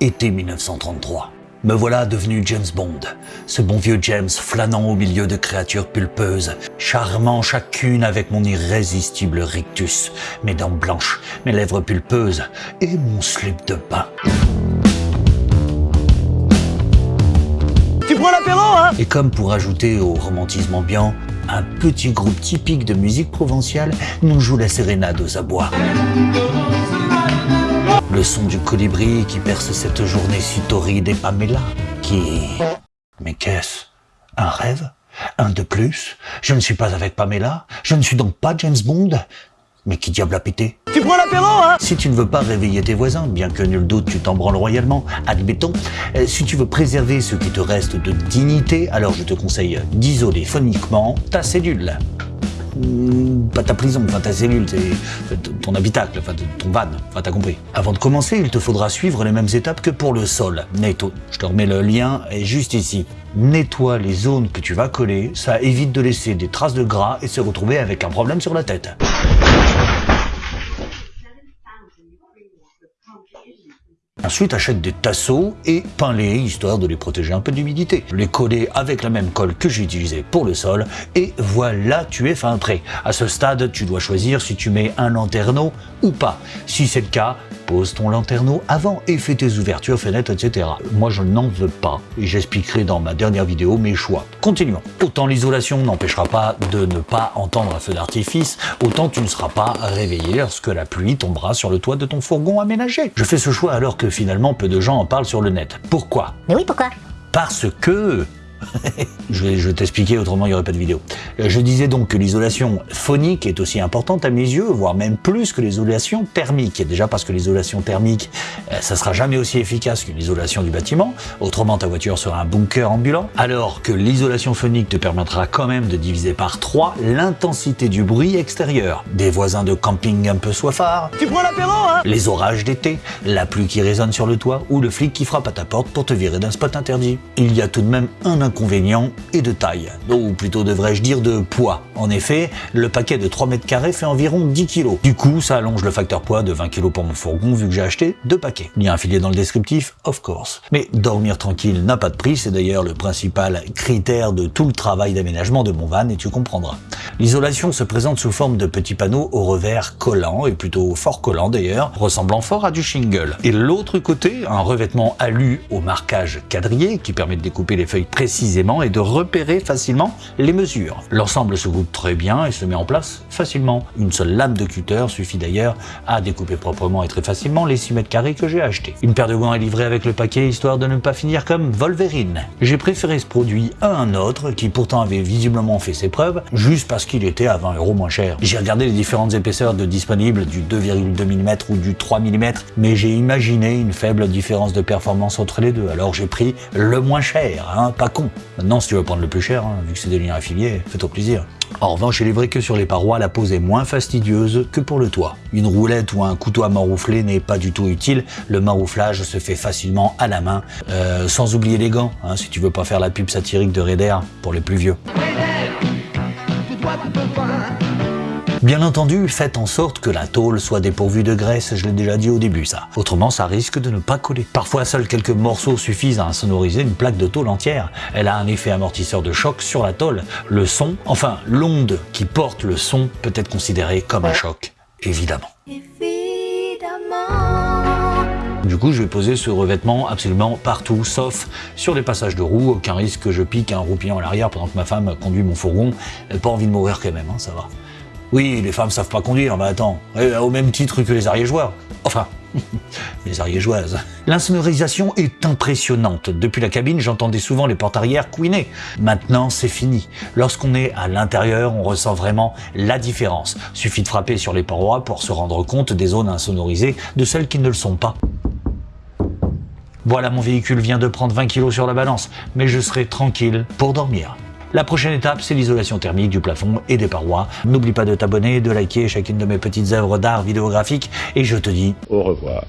Été 1933. Me voilà devenu James Bond, ce bon vieux James flânant au milieu de créatures pulpeuses, charmant chacune avec mon irrésistible rictus, mes dents blanches, mes lèvres pulpeuses et mon slip de bain. Tu prends l'apéro, hein? Et comme pour ajouter au romantisme ambiant, un petit groupe typique de musique provinciale nous joue la sérénade aux abois. Le son du colibri qui perce cette journée si torride et Pamela qui... Mais qu'est-ce? Un rêve? Un de plus? Je ne suis pas avec Pamela? Je ne suis donc pas James Bond? Mais qui diable a pété? Tu prends l'apéro, hein? Si tu ne veux pas réveiller tes voisins, bien que nul doute tu t'en branles royalement, admettons, euh, si tu veux préserver ce qui te reste de dignité, alors je te conseille d'isoler phoniquement ta cellule. Pas ta prison, enfin ta cellule, ton habitacle, enfin ton van, enfin t'as compris. Avant de commencer, il te faudra suivre les mêmes étapes que pour le sol. Netto, je te remets le lien, juste ici. Nettoie les zones que tu vas coller, ça évite de laisser des traces de gras et se retrouver avec un problème sur la tête. Ensuite, achète des tasseaux et peins-les, histoire de les protéger un peu d'humidité. Les coller avec la même colle que j'ai utilisée pour le sol, et voilà, tu es fin prêt. À ce stade, tu dois choisir si tu mets un lanterneau ou pas. Si c'est le cas, pose ton lanterneau avant et fais tes ouvertures, fenêtres, etc. Moi, je n'en veux pas, et j'expliquerai dans ma dernière vidéo mes choix. Continuons. Autant l'isolation n'empêchera pas de ne pas entendre un feu d'artifice, autant tu ne seras pas réveillé lorsque la pluie tombera sur le toit de ton fourgon aménagé. Je fais ce choix alors que finalement peu de gens en parlent sur le net. Pourquoi? Mais oui, pourquoi? Parce que... je vais, je vais t'expliquer, autrement il n'y aurait pas de vidéo. Euh, Je disais donc que l'isolation phonique est aussi importante à mes yeux, voire même plus que l'isolation thermique. Et déjà parce que l'isolation thermique, euh, ça sera jamais aussi efficace qu'une isolation du bâtiment, autrement ta voiture sera un bunker ambulant, alors que l'isolation phonique te permettra quand même de diviser par 3 l'intensité du bruit extérieur. Des voisins de camping un peu soifards, Tu prends l'apéro, hein? Les orages d'été, la pluie qui résonne sur le toit ou le flic qui frappe à ta porte pour te virer d'un spot interdit. Il y a tout de même un inconvénient et de taille, ou plutôt devrais-je dire de poids. En effet, le paquet de 3 mètres carrés fait environ 10 kg. Du coup, ça allonge le facteur poids de 20 kg pour mon fourgon vu que j'ai acheté deux paquets. Lien affilié dans le descriptif, of course. Mais dormir tranquille n'a pas de prix, c'est d'ailleurs le principal critère de tout le travail d'aménagement de mon van et tu comprendras. L'isolation se présente sous forme de petits panneaux au revers collants et plutôt fort collants d'ailleurs, ressemblant fort à du shingle. Et l'autre côté, un revêtement alu au marquage quadrillé qui permet de découper les feuilles et de repérer facilement les mesures. L'ensemble se coupe très bien et se met en place facilement. Une seule lame de cutter suffit d'ailleurs à découper proprement et très facilement les 6 mètres carrés que j'ai achetés. Une paire de gants est livrée avec le paquet histoire de ne pas finir comme Wolverine. J'ai préféré ce produit à un autre qui pourtant avait visiblement fait ses preuves juste parce qu'il était à 20 euros moins cher. J'ai regardé les différentes épaisseurs de disponibles du 2,2 mm ou du 3 mm mais j'ai imaginé une faible différence de performance entre les deux alors j'ai pris le moins cher, hein, pas con. Maintenant si tu veux prendre le plus cher, hein, vu que c'est des liens affiliés, fais-toi plaisir. En revanche, il est vrai que sur les parois, la pose est moins fastidieuse que pour le toit. Une roulette ou un couteau à maroufler n'est pas du tout utile. Le marouflage se fait facilement à la main, euh, sans oublier les gants, hein, si tu veux pas faire la pub satirique de Raider pour les plus vieux. Bien entendu, faites en sorte que la tôle soit dépourvue de graisse, je l'ai déjà dit au début ça. Autrement, ça risque de ne pas coller. Parfois, seuls quelques morceaux suffisent à insonoriser une plaque de tôle entière. Elle a un effet amortisseur de choc sur la tôle. Le son, enfin l'onde qui porte le son peut être considérée comme un choc, évidemment. Du coup, je vais poser ce revêtement absolument partout, sauf sur les passages de roues. Aucun risque que je pique un roupillon à l'arrière pendant que ma femme conduit mon fourgon. Elle n'a pas envie de mourir quand même, hein, ça va. Oui, les femmes savent pas conduire, mais attends, eh, au même titre que les ariégeois. Enfin, les ariégeoises. L'insonorisation est impressionnante. Depuis la cabine, j'entendais souvent les portes arrière couiner. Maintenant, c'est fini. Lorsqu'on est à l'intérieur, on ressent vraiment la différence. Suffit de frapper sur les parois pour se rendre compte des zones insonorisées de celles qui ne le sont pas. Voilà, mon véhicule vient de prendre 20 kg sur la balance, mais je serai tranquille pour dormir. La prochaine étape, c'est l'isolation thermique du plafond et des parois. N'oublie pas de t'abonner, de liker chacune de mes petites œuvres d'art vidéographique, et je te dis Au revoir.